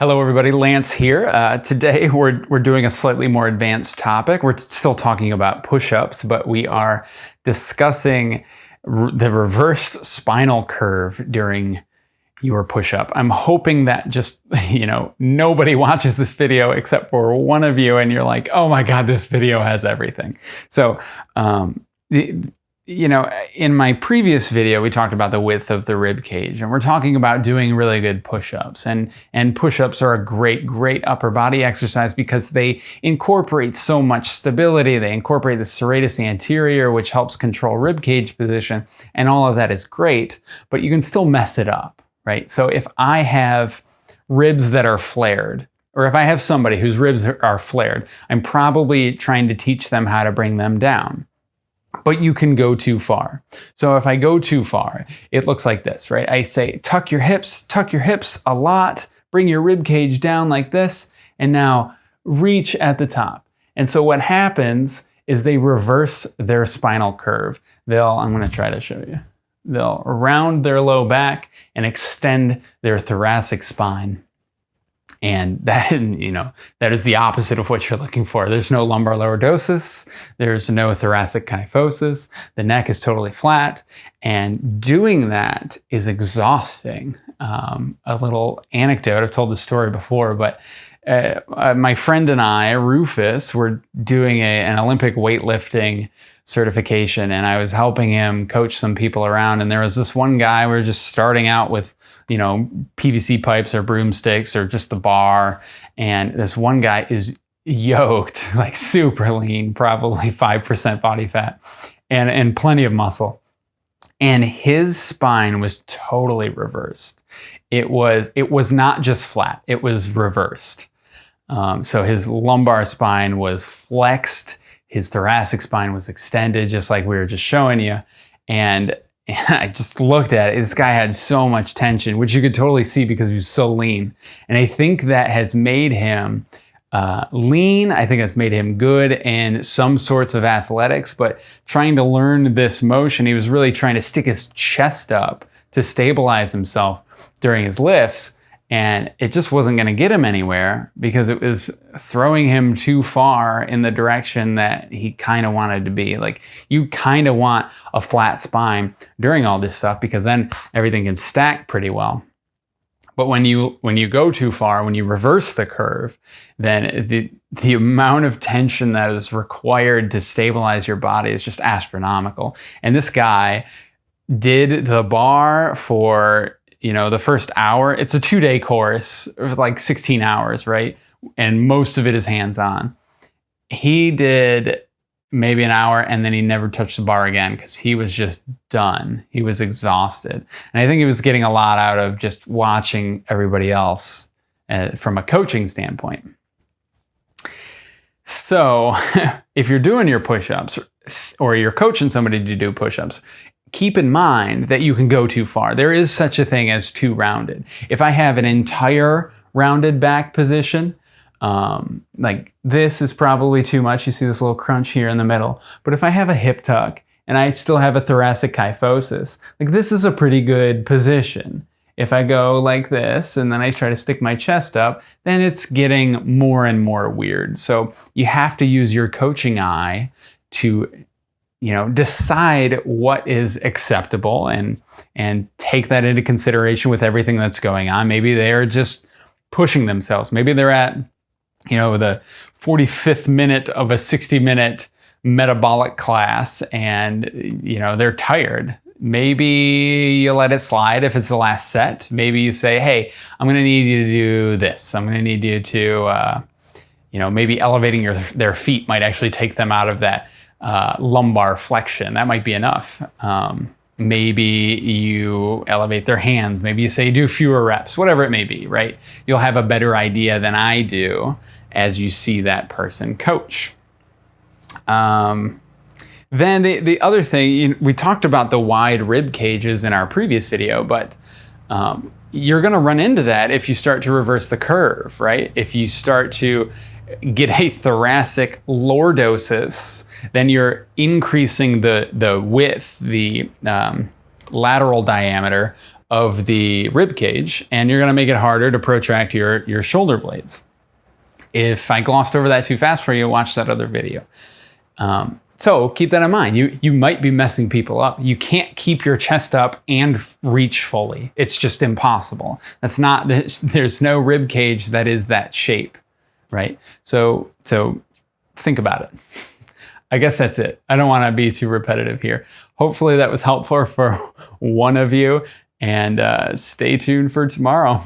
Hello everybody, Lance here. Uh, today we're, we're doing a slightly more advanced topic. We're still talking about push-ups, but we are discussing the reversed spinal curve during your push-up. I'm hoping that just, you know, nobody watches this video except for one of you and you're like, oh my God, this video has everything. So um, you know, in my previous video, we talked about the width of the rib cage, and we're talking about doing really good push-ups. And, and push-ups are a great, great upper body exercise because they incorporate so much stability. They incorporate the serratus anterior, which helps control rib cage position, and all of that is great, but you can still mess it up, right? So if I have ribs that are flared, or if I have somebody whose ribs are flared, I'm probably trying to teach them how to bring them down but you can go too far. So if I go too far, it looks like this, right? I say, tuck your hips, tuck your hips a lot, bring your rib cage down like this, and now reach at the top. And so what happens is they reverse their spinal curve. They'll, I'm gonna try to show you. They'll round their low back and extend their thoracic spine. And that, you know, that is the opposite of what you're looking for. There's no lumbar lordosis. There's no thoracic kyphosis. The neck is totally flat. And doing that is exhausting. Um, a little anecdote, I've told this story before, but uh, uh, my friend and I, Rufus, were doing a, an Olympic weightlifting certification and I was helping him coach some people around and there was this one guy we were just starting out with you know PVC pipes or broomsticks or just the bar and this one guy is yoked like super lean probably 5% body fat and and plenty of muscle. And his spine was totally reversed. It was it was not just flat it was reversed um, so his lumbar spine was flexed his thoracic spine was extended, just like we were just showing you. And I just looked at it. This guy had so much tension, which you could totally see because he was so lean. And I think that has made him uh, lean. I think that's made him good in some sorts of athletics, but trying to learn this motion, he was really trying to stick his chest up to stabilize himself during his lifts and it just wasn't going to get him anywhere because it was throwing him too far in the direction that he kind of wanted to be. Like you kind of want a flat spine during all this stuff because then everything can stack pretty well. But when you when you go too far, when you reverse the curve, then the the amount of tension that is required to stabilize your body is just astronomical. And this guy did the bar for you know, the first hour, it's a two day course, like 16 hours, right? And most of it is hands on. He did maybe an hour and then he never touched the bar again because he was just done. He was exhausted. And I think he was getting a lot out of just watching everybody else uh, from a coaching standpoint. So if you're doing your push-ups or you're coaching somebody to do push-ups, keep in mind that you can go too far. There is such a thing as too rounded. If I have an entire rounded back position, um, like this is probably too much. You see this little crunch here in the middle. But if I have a hip tuck and I still have a thoracic kyphosis, like this is a pretty good position. If I go like this and then I try to stick my chest up, then it's getting more and more weird. So you have to use your coaching eye to you know, decide what is acceptable and and take that into consideration with everything that's going on. Maybe they are just pushing themselves. Maybe they're at, you know, the 45th minute of a 60 minute metabolic class and, you know, they're tired. Maybe you let it slide if it's the last set. Maybe you say, hey, I'm going to need you to do this. I'm going to need you to, uh, you know, maybe elevating your, their feet might actually take them out of that uh, lumbar flexion. That might be enough. Um, maybe you elevate their hands. Maybe you say do fewer reps, whatever it may be, right? You'll have a better idea than I do as you see that person coach. Um, then the, the other thing, you know, we talked about the wide rib cages in our previous video, but um, you're going to run into that if you start to reverse the curve, right? If you start to get a thoracic lordosis, then you're increasing the, the width, the um, lateral diameter of the rib cage and you're going to make it harder to protract your, your shoulder blades. If I glossed over that too fast for you, watch that other video. Um, so keep that in mind. You, you might be messing people up. You can't keep your chest up and reach fully. It's just impossible. That's not, there's, there's no rib cage that is that shape, right? So, so think about it. I guess that's it. I don't want to be too repetitive here. Hopefully that was helpful for one of you and uh, stay tuned for tomorrow.